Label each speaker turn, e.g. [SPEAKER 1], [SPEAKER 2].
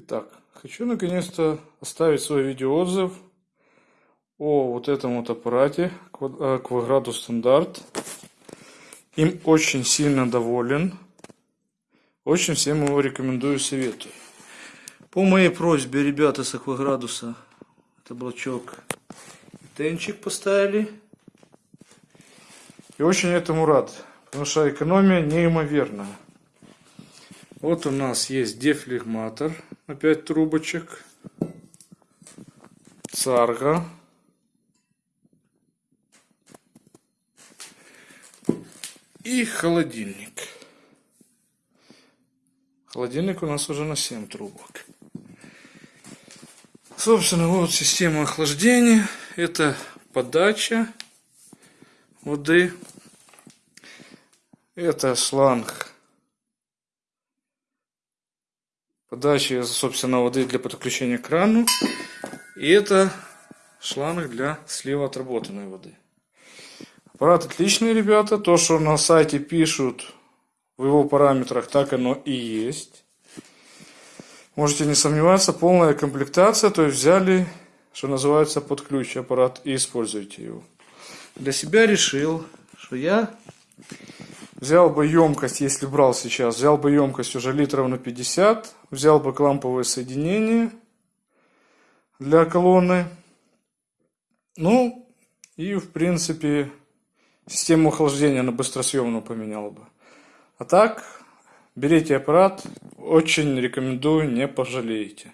[SPEAKER 1] Итак, хочу наконец-то оставить свой видеоотзыв о вот этом вот аппарате Quadrado Стандарт. Им очень сильно доволен. Очень всем его рекомендую, советую. По моей просьбе ребята с Акваградуса это блочок тенчик поставили. И очень этому рад, потому что экономия неимоверная. Вот у нас есть дефлегматор 5 трубочек. Царга. И холодильник. Холодильник у нас уже на 7 трубок. Собственно, вот система охлаждения. Это подача воды. Это шланг подачи, собственно, воды для подключения к крану. И это шланг для слива отработанной воды. Аппарат отличный, ребята. То, что на сайте пишут в его параметрах, так оно и есть. Можете не сомневаться, полная комплектация. То есть взяли, что называется, под ключ аппарат и используйте его. Для себя решил, что я Взял бы емкость, если брал сейчас, взял бы емкость уже литров на 50, взял бы кламповое соединение для колонны. Ну, и в принципе систему охлаждения на быстросъемную поменял бы. А так, берите аппарат, очень рекомендую, не пожалеете.